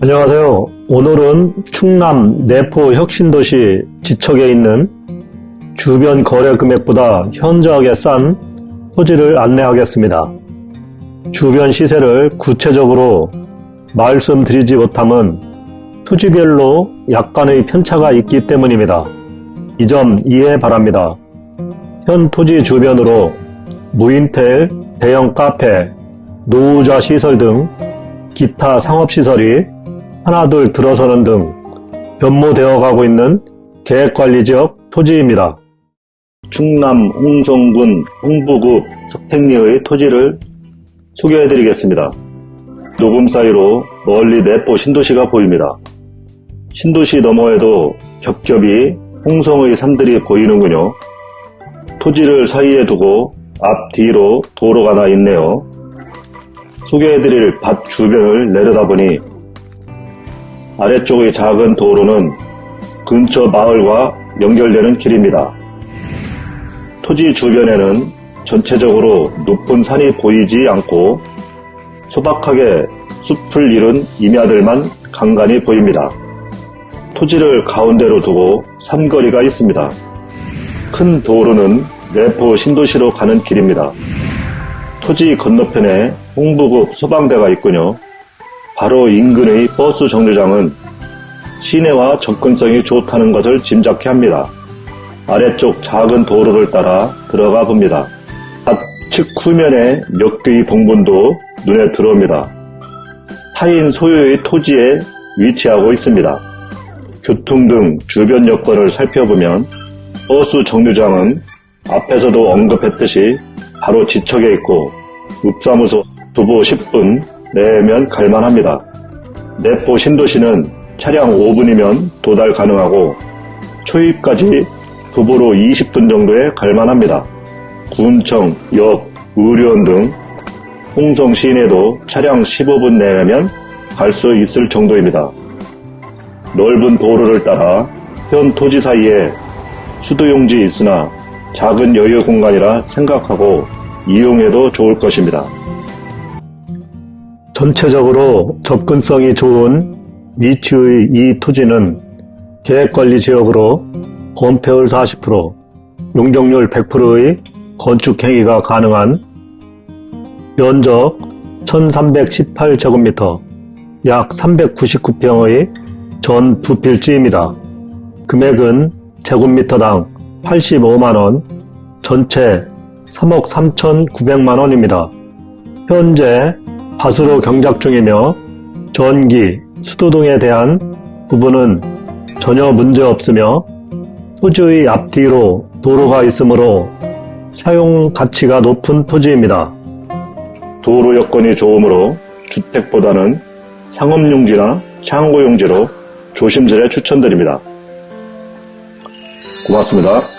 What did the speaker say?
안녕하세요. 오늘은 충남 내포 혁신도시 지척에 있는 주변 거래 금액보다 현저하게 싼 토지를 안내하겠습니다. 주변 시세를 구체적으로 말씀드리지 못함은 토지별로 약간의 편차가 있기 때문입니다. 이 점 이해 바랍니다. 현 토지 주변으로 무인텔, 대형 카페, 노후자 시설 등 기타 상업시설이 하나둘 들어서는 등 변모되어 가고 있는 계획관리지역 토지입니다. 충남 홍성군 홍부구 석택리의 토지를 소개해드리겠습니다. 녹음 사이로 멀리 내포 신도시가 보입니다. 신도시 너머에도 겹겹이 홍성의 산들이 보이는군요. 토지를 사이에 두고 앞뒤로 도로가 나 있네요. 소개해드릴 밭 주변을 내려다보니 아래쪽의 작은 도로는 근처 마을과 연결되는 길입니다. 토지 주변에는 전체적으로 높은 산이 보이지 않고 소박하게 숲을 이룬 임야들만 간간히 보입니다. 토지를 가운데로 두고 삼거리가 있습니다. 큰 도로는 내포 신도시로 가는 길입니다. 토지 건너편에 홍부급 소방대가 있군요. 바로 인근의 버스 정류장은 시내와 접근성이 좋다는 것을 짐작케 합니다. 아래쪽 작은 도로를 따라 들어가 봅니다. 좌측 후면에 몇 개의 봉분도 눈에 들어옵니다. 타인 소유의 토지에 위치하고 있습니다. 교통 등 주변 여건을 살펴보면 버스 정류장은 앞에서도 언급했듯이 바로 지척에 있고 읍사무소 두부 10분 내면 갈만합니다. 내포 신도시는 차량 5분이면 도달 가능하고 초입까지 도보로 20분 정도에 갈만합니다. 군청, 역, 의료원 등 홍성 시내도 차량 15분 내면 갈 수 있을 정도입니다. 넓은 도로를 따라 현 토지 사이에 수도용지 있으나 작은 여유 공간이라 생각하고 이용해도 좋을 것입니다. 전체적으로 접근성이 좋은 위치의 이 토지는 계획관리 지역으로 건폐율 40%, 용적률 100%의 건축행위가 가능한 면적 1318제곱미터, 약 399평의 전 부필지입니다. 금액은 제곱미터당 85만원, 전체 3억 3,900만원입니다. 현재 밭으로 경작 중이며 전기, 수도 등에 대한 부분은 전혀 문제 없으며 토지의 앞뒤로 도로가 있으므로 사용 가치가 높은 토지입니다. 도로 여건이 좋으므로 주택보다는 상업용지나 창고용지로 조심스레 추천드립니다. 고맙습니다.